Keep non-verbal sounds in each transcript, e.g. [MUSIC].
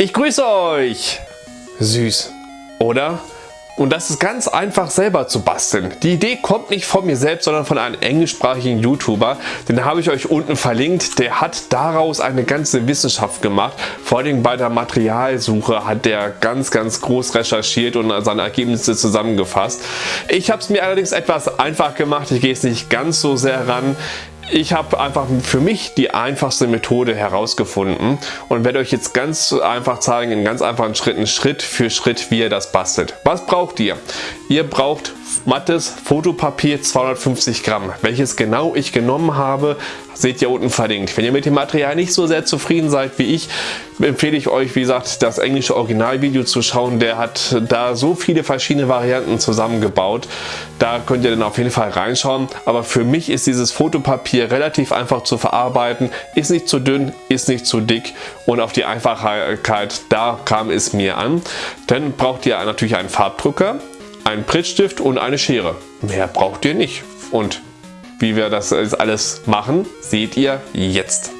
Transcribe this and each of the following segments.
Ich grüße euch! Süß, oder? Und das ist ganz einfach selber zu basteln. Die Idee kommt nicht von mir selbst, sondern von einem englischsprachigen YouTuber. Den habe ich euch unten verlinkt. Der hat daraus eine ganze Wissenschaft gemacht. Vor allem bei der Materialsuche hat der ganz, ganz groß recherchiert und seine Ergebnisse zusammengefasst. Ich habe es mir allerdings etwas einfach gemacht. Ich gehe es nicht ganz so sehr ran. Ich habe einfach für mich die einfachste Methode herausgefunden und werde euch jetzt ganz einfach zeigen, in ganz einfachen Schritten, Schritt für Schritt, wie ihr das bastelt. Was braucht ihr? Ihr braucht mattes Fotopapier 250 Gramm. Welches genau ich genommen habe, seht ihr unten verlinkt. Wenn ihr mit dem Material nicht so sehr zufrieden seid wie ich, empfehle ich euch, wie gesagt, das englische Originalvideo zu schauen. Der hat da so viele verschiedene Varianten zusammengebaut. Da könnt ihr dann auf jeden Fall reinschauen. Aber für mich ist dieses Fotopapier relativ einfach zu verarbeiten. Ist nicht zu dünn, ist nicht zu dick und auf die Einfachheit, da kam es mir an. Dann braucht ihr natürlich einen Farbdrucker einen Prittstift und eine Schere. Mehr braucht ihr nicht. Und wie wir das alles machen, seht ihr jetzt.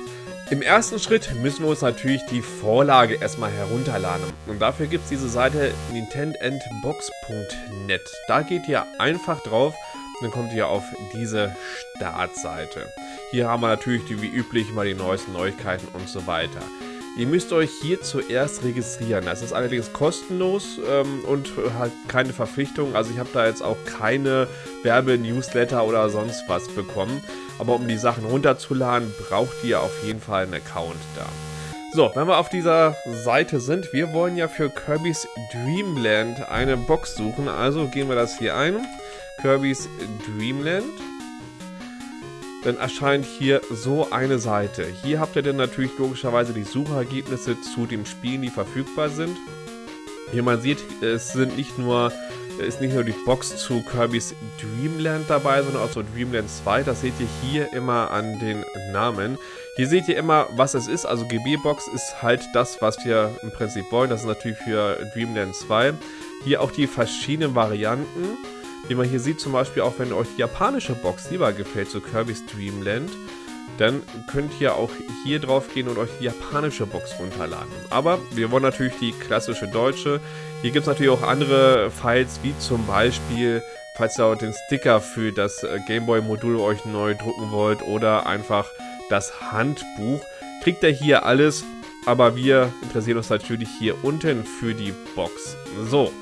Im ersten Schritt müssen wir uns natürlich die Vorlage erstmal herunterladen. Und dafür gibt es diese Seite nintendbox.net. Da geht ihr einfach drauf dann kommt ihr auf diese Startseite. Hier haben wir natürlich die, wie üblich mal die neuesten Neuigkeiten und so weiter. Ihr müsst euch hier zuerst registrieren. Das ist allerdings kostenlos ähm, und halt keine Verpflichtung. Also ich habe da jetzt auch keine Werbe-Newsletter oder sonst was bekommen. Aber um die Sachen runterzuladen, braucht ihr auf jeden Fall einen Account da. So, wenn wir auf dieser Seite sind, wir wollen ja für Kirby's Dreamland eine Box suchen. Also gehen wir das hier ein. Kirby's Dreamland dann erscheint hier so eine Seite. Hier habt ihr dann natürlich logischerweise die Suchergebnisse zu den Spielen, die verfügbar sind. Hier man sieht, es sind nicht nur ist nicht nur die Box zu Kirby's Dreamland dabei, sondern auch zu Dreamland 2. Das seht ihr hier immer an den Namen. Hier seht ihr immer, was es ist. Also GB-Box ist halt das, was wir im Prinzip wollen. Das ist natürlich für Dreamland 2. Hier auch die verschiedenen Varianten. Wie man hier sieht, zum Beispiel auch wenn euch die japanische Box lieber gefällt, so Kirby's Dream Land, dann könnt ihr auch hier drauf gehen und euch die japanische Box runterladen. Aber wir wollen natürlich die klassische deutsche. Hier gibt es natürlich auch andere Files, wie zum Beispiel, falls ihr auch den Sticker für das äh, Gameboy-Modul euch neu drucken wollt oder einfach das Handbuch. Kriegt ihr hier alles, aber wir interessieren uns natürlich hier unten für die Box. So,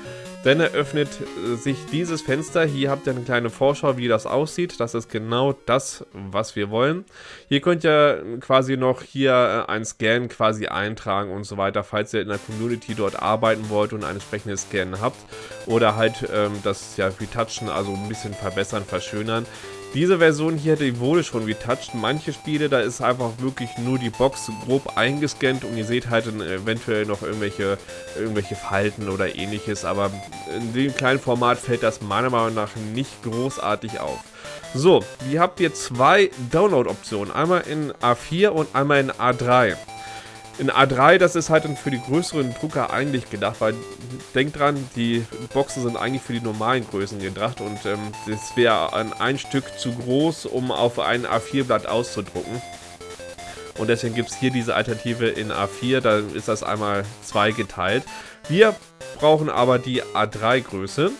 dann eröffnet äh, sich dieses Fenster. Hier habt ihr eine kleine Vorschau, wie das aussieht. Das ist genau das, was wir wollen. Hier könnt ihr quasi noch hier äh, ein Scan quasi eintragen und so weiter, falls ihr in der Community dort arbeiten wollt und ein entsprechendes Scan habt. Oder halt ähm, das ja retouchen, also ein bisschen verbessern, verschönern. Diese Version hier die wurde schon retouched. Manche Spiele, da ist einfach wirklich nur die Box grob eingescannt und ihr seht halt eventuell noch irgendwelche, irgendwelche Falten oder ähnliches. Aber in dem kleinen Format fällt das meiner Meinung nach nicht großartig auf. So, ihr habt hier zwei Download-Optionen. Einmal in A4 und einmal in A3. In A3, das ist halt für die größeren Drucker eigentlich gedacht, weil denkt dran, die Boxen sind eigentlich für die normalen Größen gedacht und ähm, das wäre ein, ein Stück zu groß, um auf ein A4-Blatt auszudrucken. Und deswegen gibt es hier diese Alternative in A4, da ist das einmal zweigeteilt. Wir brauchen aber die A3-Größe.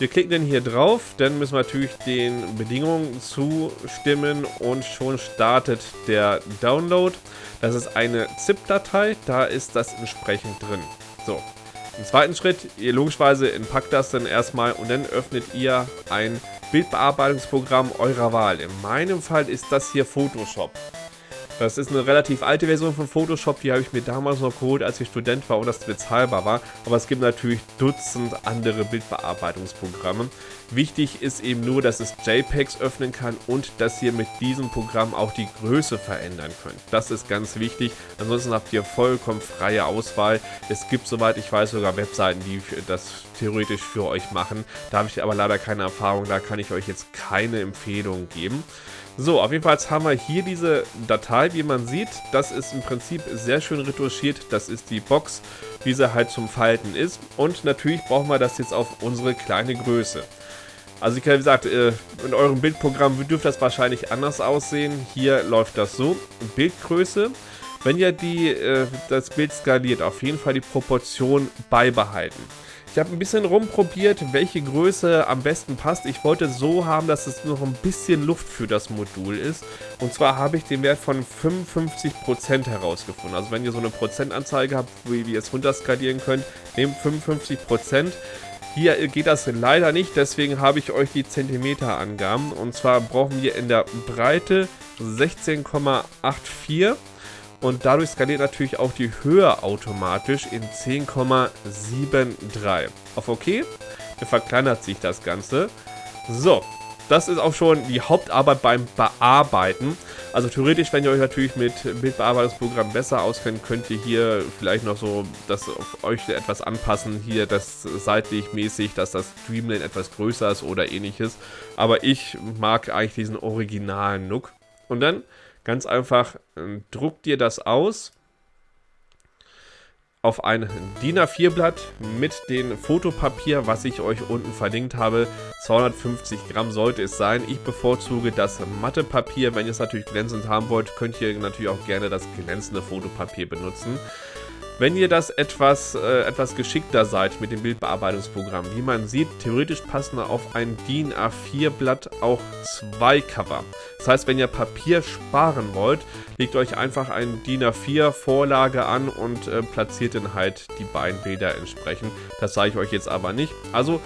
Wir klicken dann hier drauf, dann müssen wir natürlich den Bedingungen zustimmen und schon startet der Download. Das ist eine ZIP-Datei, da ist das entsprechend drin. So, im zweiten Schritt, ihr logischerweise entpackt das dann erstmal und dann öffnet ihr ein Bildbearbeitungsprogramm eurer Wahl. In meinem Fall ist das hier Photoshop. Das ist eine relativ alte Version von Photoshop, die habe ich mir damals noch geholt, als ich Student war und das bezahlbar war. Aber es gibt natürlich Dutzend andere Bildbearbeitungsprogramme. Wichtig ist eben nur, dass es JPEGs öffnen kann und dass ihr mit diesem Programm auch die Größe verändern könnt. Das ist ganz wichtig. Ansonsten habt ihr vollkommen freie Auswahl. Es gibt, soweit ich weiß, sogar Webseiten, die das theoretisch für euch machen. Da habe ich aber leider keine Erfahrung, da kann ich euch jetzt keine Empfehlung geben. So, auf jeden Fall haben wir hier diese Datei, wie man sieht. Das ist im Prinzip sehr schön retuschiert. Das ist die Box, wie sie halt zum Falten ist. Und natürlich brauchen wir das jetzt auf unsere kleine Größe. Also wie gesagt, äh, in eurem Bildprogramm dürfte das wahrscheinlich anders aussehen. Hier läuft das so. Bildgröße. wenn ihr die, äh, das Bild skaliert, auf jeden Fall die Proportion beibehalten. Ich habe ein bisschen rumprobiert, welche Größe am besten passt. Ich wollte so haben, dass es noch ein bisschen Luft für das Modul ist. Und zwar habe ich den Wert von 55% herausgefunden. Also wenn ihr so eine Prozentanzeige habt, wie ihr es runterskalieren könnt, nehmt 55%. Hier geht das leider nicht, deswegen habe ich euch die Zentimeterangaben. Und zwar brauchen wir in der Breite 16,84 und dadurch skaliert natürlich auch die Höhe automatisch in 10,73. Auf OK, dann verkleinert sich das Ganze. So, das ist auch schon die Hauptarbeit beim Bearbeiten. Also theoretisch, wenn ihr euch natürlich mit Bildbearbeitungsprogrammen besser auskennt, könnt ihr hier vielleicht noch so das auf euch etwas anpassen. Hier das seitlich mäßig, dass das Streamlane etwas größer ist oder ähnliches. Aber ich mag eigentlich diesen originalen Look. Und dann Ganz einfach, ähm, druckt dir das aus auf ein DIN A4-Blatt mit dem Fotopapier, was ich euch unten verlinkt habe. 250 Gramm sollte es sein. Ich bevorzuge das Mathepapier. Wenn ihr es natürlich glänzend haben wollt, könnt ihr natürlich auch gerne das glänzende Fotopapier benutzen. Wenn ihr das etwas, äh, etwas geschickter seid mit dem Bildbearbeitungsprogramm, wie man sieht, theoretisch passen auf ein DIN A4 Blatt auch zwei Cover. Das heißt, wenn ihr Papier sparen wollt, legt euch einfach ein DIN A4 Vorlage an und äh, platziert dann halt die beiden Bilder entsprechend. Das zeige ich euch jetzt aber nicht. Also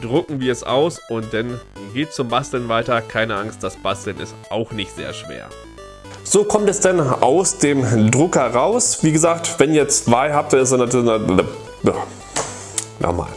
drucken wir es aus und dann geht zum Basteln weiter. Keine Angst, das Basteln ist auch nicht sehr schwer. So kommt es dann aus dem Drucker raus. Wie gesagt, wenn ihr zwei habt, dann ist es natürlich... Nochmal.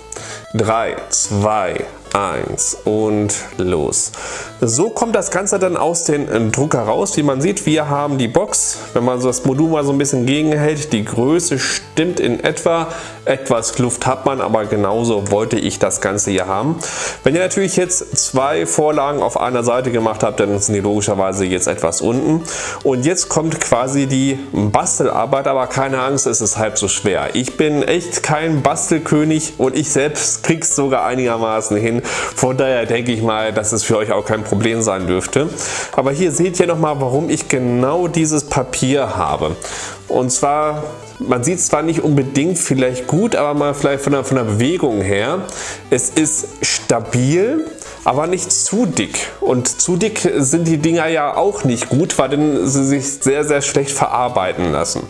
3, 2, 1 und los. So kommt das Ganze dann aus dem Drucker raus. Wie man sieht, wir haben die Box. Wenn man so das Modul mal so ein bisschen gegenhält, die Größe stimmt in etwa. Etwas Luft hat man, aber genauso wollte ich das Ganze hier haben. Wenn ihr natürlich jetzt zwei Vorlagen auf einer Seite gemacht habt, dann sind die logischerweise jetzt etwas unten. Und jetzt kommt quasi die Bastelarbeit, aber keine Angst, es ist halb so schwer. Ich bin echt kein Bastelkönig und ich selbst krieg's sogar einigermaßen hin. Von daher denke ich mal, dass es für euch auch kein Problem sein dürfte. Aber hier seht ihr nochmal, warum ich genau dieses Papier habe. Und zwar man sieht zwar nicht unbedingt vielleicht gut, aber mal vielleicht von der, von der Bewegung her. Es ist stabil, aber nicht zu dick. Und zu dick sind die Dinger ja auch nicht gut, weil dann sie sich sehr, sehr schlecht verarbeiten lassen.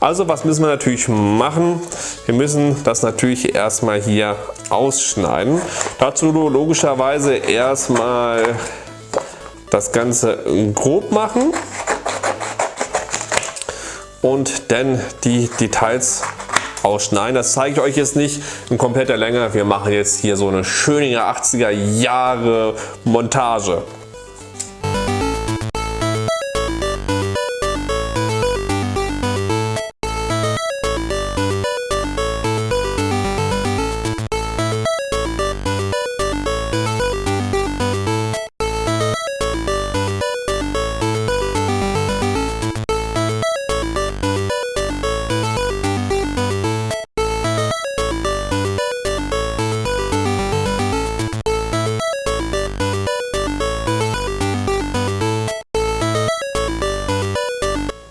Also was müssen wir natürlich machen? Wir müssen das natürlich erstmal hier ausschneiden. Dazu logischerweise erstmal das Ganze grob machen und dann die Details ausschneiden. Das zeige ich euch jetzt nicht in kompletter Länge. Wir machen jetzt hier so eine schöne 80er Jahre Montage.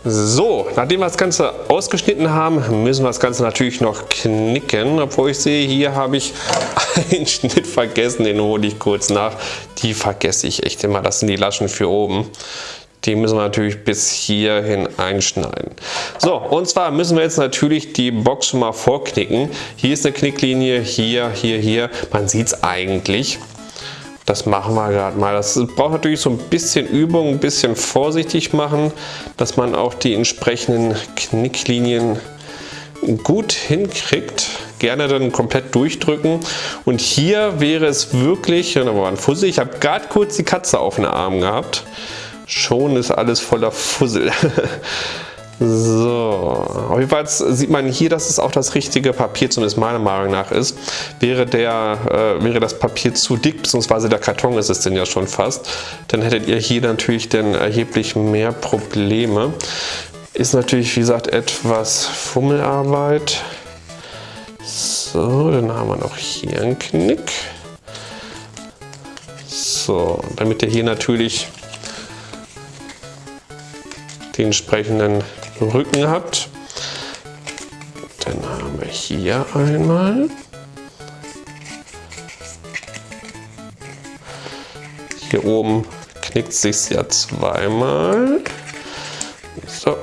So, nachdem wir das Ganze ausgeschnitten haben, müssen wir das Ganze natürlich noch knicken. Obwohl ich sehe, hier habe ich [LAUGHS] einen Schnitt vergessen, den hole ich kurz nach. Die vergesse ich echt immer, das sind die Laschen für oben. Die müssen wir natürlich bis hierhin einschneiden. So, und zwar müssen wir jetzt natürlich die Box schon mal vorknicken. Hier ist eine Knicklinie, hier, hier, hier. Man sieht es eigentlich. Das machen wir gerade mal. Das braucht natürlich so ein bisschen Übung, ein bisschen vorsichtig machen, dass man auch die entsprechenden Knicklinien gut hinkriegt. Gerne dann komplett durchdrücken. Und hier wäre es wirklich, da war ein Fussel. Ich habe gerade kurz die Katze auf den Arm gehabt. Schon ist alles voller Fussel. [LAUGHS] So, auf jeden Fall sieht man hier, dass es auch das richtige Papier, zumindest meiner Meinung nach ist. Wäre, der, äh, wäre das Papier zu dick, beziehungsweise der Karton ist es denn ja schon fast, dann hättet ihr hier natürlich dann erheblich mehr Probleme. Ist natürlich, wie gesagt, etwas Fummelarbeit. So, dann haben wir noch hier einen Knick. So, damit ihr hier natürlich die entsprechenden Rücken habt. Dann haben wir hier einmal. Hier oben knickt sich ja zweimal. So.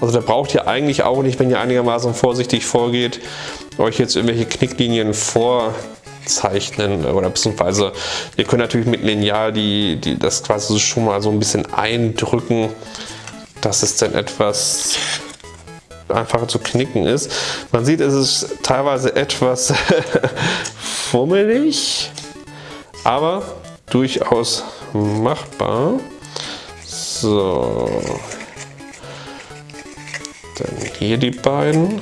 Also der braucht ihr eigentlich auch nicht, wenn ihr einigermaßen vorsichtig vorgeht, euch jetzt irgendwelche Knicklinien vorzeichnen oder beziehungsweise ihr könnt natürlich mit Lineal die, die, das quasi schon mal so ein bisschen eindrücken, dass es dann etwas einfacher zu knicken ist. Man sieht, es ist teilweise etwas [LAUGHS] fummelig, aber durchaus machbar. So, dann hier die beiden.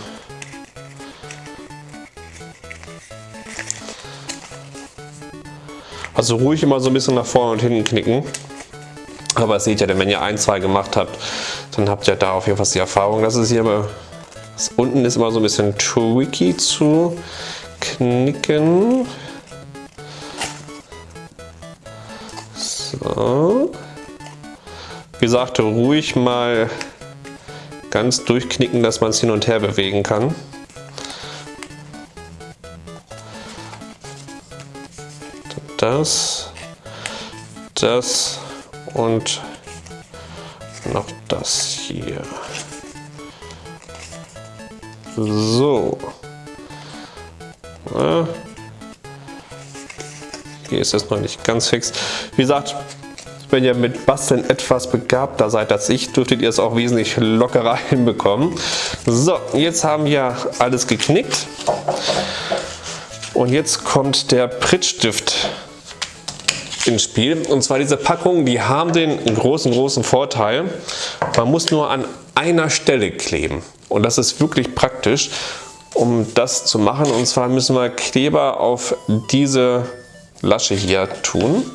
Also ruhig immer so ein bisschen nach vorne und hinten knicken. Aber das seht ihr, denn wenn ihr ein, zwei gemacht habt, dann habt ihr da auf jeden Fall die Erfahrung. Das ist hier aber, das unten ist immer so ein bisschen tricky zu knicken. So. Wie gesagt, ruhig mal ganz durchknicken, dass man es hin und her bewegen kann. Das, das und noch das hier. So. Hier ist es noch nicht ganz fix. Wie gesagt, wenn ihr mit Basteln etwas begabter seid als ich, dürftet ihr es auch wesentlich lockerer [LAUGHS] hinbekommen. So, jetzt haben wir alles geknickt. Und jetzt kommt der Prittstift ins Spiel. Und zwar diese Packungen, die haben den großen, großen Vorteil, man muss nur an einer Stelle kleben. Und das ist wirklich praktisch, um das zu machen. Und zwar müssen wir Kleber auf diese Lasche hier tun.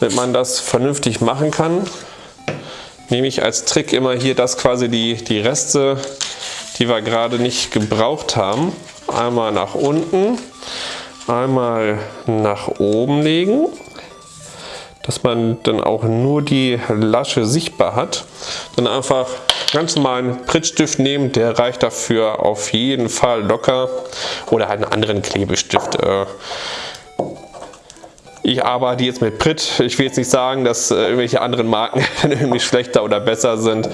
Damit man das vernünftig machen kann, nehme ich als Trick immer hier das quasi die, die Reste, die wir gerade nicht gebraucht haben, einmal nach unten, einmal nach oben legen, dass man dann auch nur die Lasche sichtbar hat. Dann einfach ganz normalen Prittstift nehmen, der reicht dafür auf jeden Fall locker oder halt einen anderen Klebestift. Äh, ich arbeite jetzt mit Pritt. Ich will jetzt nicht sagen, dass äh, irgendwelche anderen Marken [LAUGHS] irgendwie schlechter oder besser sind.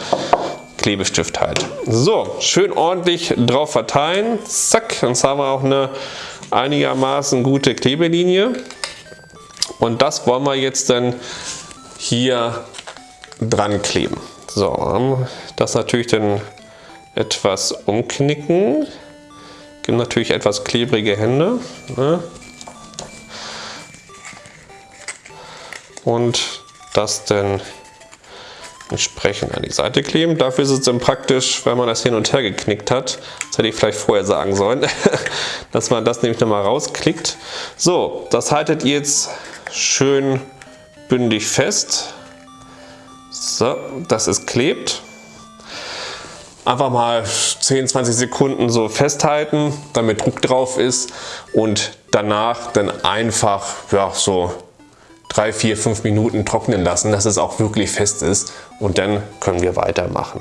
Klebestift halt. So, schön ordentlich drauf verteilen. Zack, jetzt haben wir auch eine einigermaßen gute Klebelinie. Und das wollen wir jetzt dann hier dran kleben. So, das natürlich dann etwas umknicken. Gibt natürlich etwas klebrige Hände. Ne? und das dann entsprechend an die Seite kleben. Dafür ist es dann praktisch, wenn man das hin und her geknickt hat, das hätte ich vielleicht vorher sagen sollen, [LAUGHS] dass man das nämlich nochmal rausklickt. So, das haltet ihr jetzt schön bündig fest. So, dass es klebt. Einfach mal 10, 20 Sekunden so festhalten, damit Druck drauf ist und danach dann einfach ja, so drei, vier, fünf Minuten trocknen lassen, dass es auch wirklich fest ist und dann können wir weitermachen.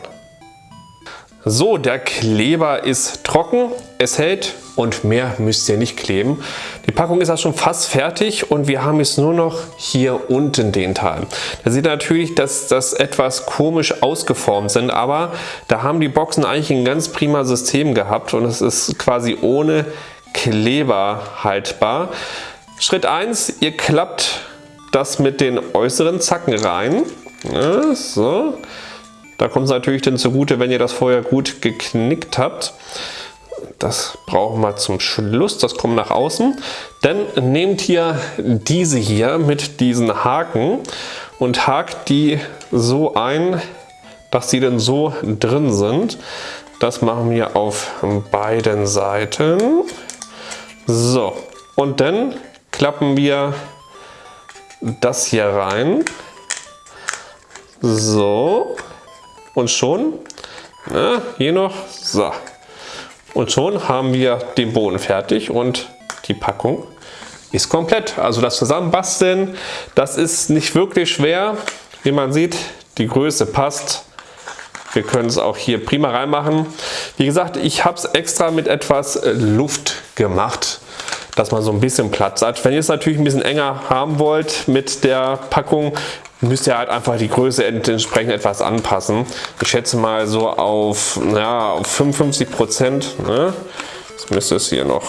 So, der Kleber ist trocken, es hält und mehr müsst ihr nicht kleben. Die Packung ist auch schon fast fertig und wir haben jetzt nur noch hier unten den Teil. Da sieht natürlich, dass das etwas komisch ausgeformt sind, aber da haben die Boxen eigentlich ein ganz prima System gehabt und es ist quasi ohne Kleber haltbar. Schritt 1, ihr klappt das mit den äußeren Zacken rein. Ja, so. Da kommt es natürlich dann zugute, wenn ihr das vorher gut geknickt habt. Das brauchen wir zum Schluss, das kommt nach außen. Dann nehmt ihr diese hier mit diesen Haken und hakt die so ein, dass sie dann so drin sind. Das machen wir auf beiden Seiten. So, und dann klappen wir das hier rein. So. Und schon, na, hier noch, so. Und schon haben wir den Boden fertig und die Packung ist komplett. Also das Zusammenbasteln, das ist nicht wirklich schwer. Wie man sieht, die Größe passt. Wir können es auch hier prima reinmachen. Wie gesagt, ich habe es extra mit etwas äh, Luft gemacht, dass man so ein bisschen Platz hat. Wenn ihr es natürlich ein bisschen enger haben wollt mit der Packung, müsst ihr halt einfach die Größe entsprechend etwas anpassen. Ich schätze mal so auf, ja, auf 55 Prozent. Ne? Jetzt müsste es hier noch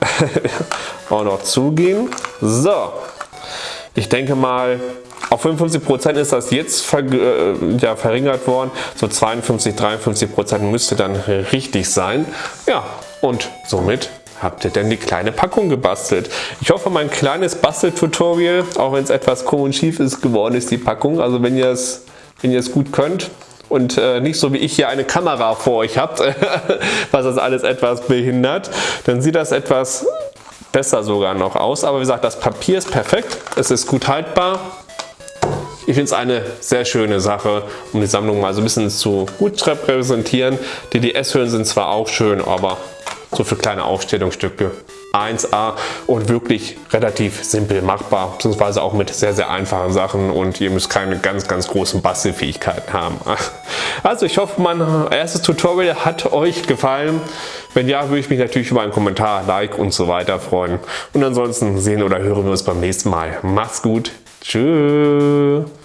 [LAUGHS] auch noch zugehen. So, ich denke mal, auf 55 Prozent ist das jetzt ver äh, ja, verringert worden. So 52, 53 Prozent müsste dann richtig sein. Ja, und somit habt ihr denn die kleine Packung gebastelt. Ich hoffe, mein kleines Basteltutorial, auch wenn es etwas komisch schief ist, geworden ist die Packung. Also wenn ihr es, wenn gut könnt und äh, nicht so wie ich hier eine Kamera vor euch habt, [LAUGHS] was das alles etwas behindert, dann sieht das etwas besser sogar noch aus. Aber wie gesagt, das Papier ist perfekt, es ist gut haltbar. Ich finde es eine sehr schöne Sache, um die Sammlung mal so ein bisschen zu gut repräsentieren. Die DS-Hüllen sind zwar auch schön, aber so für kleine Aufstellungsstücke 1A und wirklich relativ simpel machbar, beziehungsweise auch mit sehr, sehr einfachen Sachen und ihr müsst keine ganz, ganz großen Bastelfähigkeiten haben. [LAUGHS] Also ich hoffe, mein erstes Tutorial hat euch gefallen. Wenn ja, würde ich mich natürlich über einen Kommentar, Like und so weiter freuen. Und ansonsten sehen oder hören wir uns beim nächsten Mal. Macht's gut. Tschüss.